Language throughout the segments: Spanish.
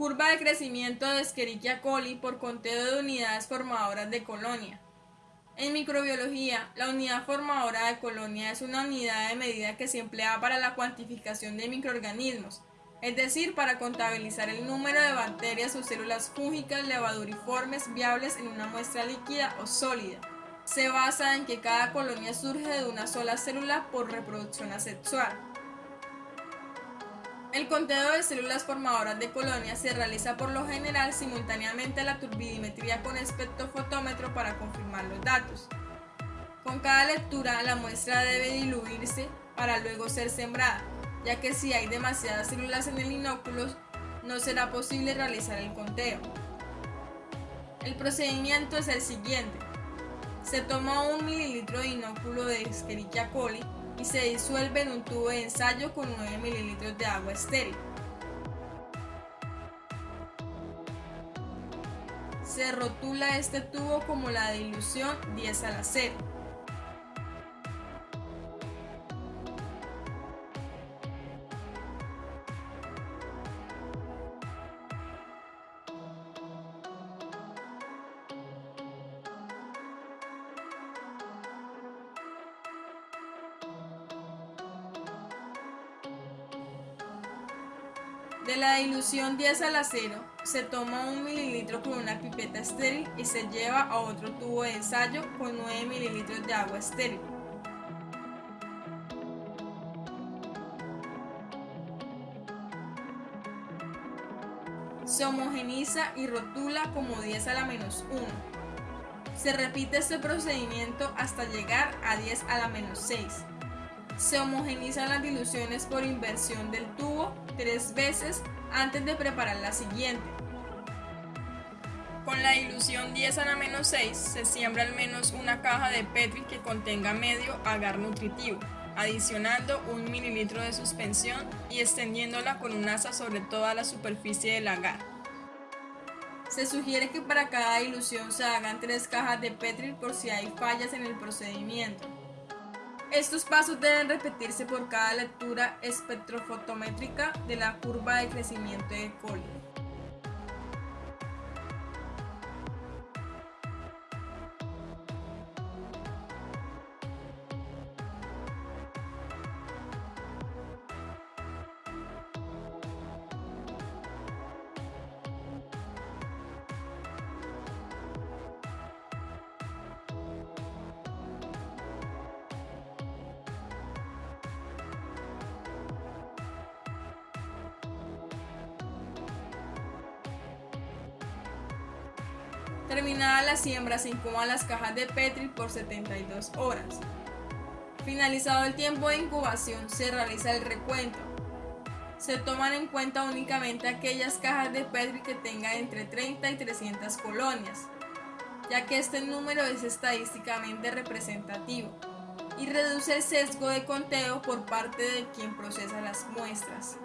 Curva de crecimiento de Escherichia coli por conteo de unidades formadoras de colonia. En microbiología, la unidad formadora de colonia es una unidad de medida que se emplea para la cuantificación de microorganismos, es decir, para contabilizar el número de bacterias o células fúngicas levaduriformes viables en una muestra líquida o sólida. Se basa en que cada colonia surge de una sola célula por reproducción asexual. El conteo de células formadoras de colonias se realiza por lo general simultáneamente a la turbidimetría con espectrofotómetro para confirmar los datos. Con cada lectura la muestra debe diluirse para luego ser sembrada, ya que si hay demasiadas células en el inóculo no será posible realizar el conteo. El procedimiento es el siguiente. Se toma un mililitro de inóculo de Escherichia coli y se disuelve en un tubo de ensayo con 9 ml de agua estéril. Se rotula este tubo como la dilución 10 a la 0. De la dilución 10 a la 0, se toma un mililitro con una pipeta estéril y se lleva a otro tubo de ensayo con 9 mililitros de agua estéril. Se homogeniza y rotula como 10 a la menos 1. Se repite este procedimiento hasta llegar a 10 a la menos 6. Se homogenizan las diluciones por inversión del tubo tres veces antes de preparar la siguiente. Con la dilución 10 a la menos 6 se siembra al menos una caja de Petri que contenga medio agar nutritivo, adicionando un mililitro de suspensión y extendiéndola con un asa sobre toda la superficie del agar. Se sugiere que para cada dilución se hagan tres cajas de Petri por si hay fallas en el procedimiento. Estos pasos deben repetirse por cada lectura espectrofotométrica de la curva de crecimiento de coli. Terminada la siembra se incuban las cajas de Petri por 72 horas. Finalizado el tiempo de incubación se realiza el recuento. Se toman en cuenta únicamente aquellas cajas de Petri que tengan entre 30 y 300 colonias, ya que este número es estadísticamente representativo y reduce el sesgo de conteo por parte de quien procesa las muestras.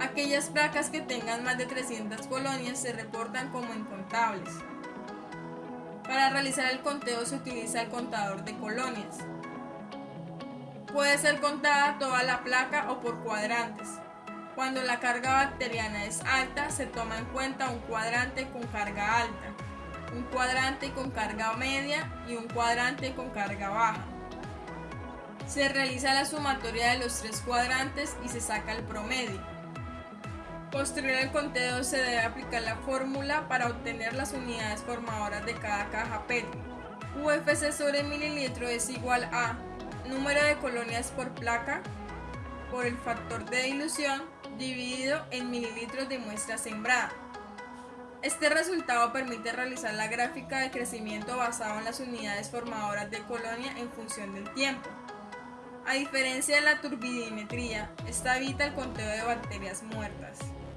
Aquellas placas que tengan más de 300 colonias se reportan como incontables. Para realizar el conteo se utiliza el contador de colonias. Puede ser contada toda la placa o por cuadrantes. Cuando la carga bacteriana es alta, se toma en cuenta un cuadrante con carga alta, un cuadrante con carga media y un cuadrante con carga baja. Se realiza la sumatoria de los tres cuadrantes y se saca el promedio. Posterior al conteo se debe aplicar la fórmula para obtener las unidades formadoras de cada caja PET. UFC sobre mililitro es igual a número de colonias por placa por el factor de dilución dividido en mililitros de muestra sembrada. Este resultado permite realizar la gráfica de crecimiento basado en las unidades formadoras de colonia en función del tiempo. A diferencia de la turbidimetría, esta evita el conteo de bacterias muertas.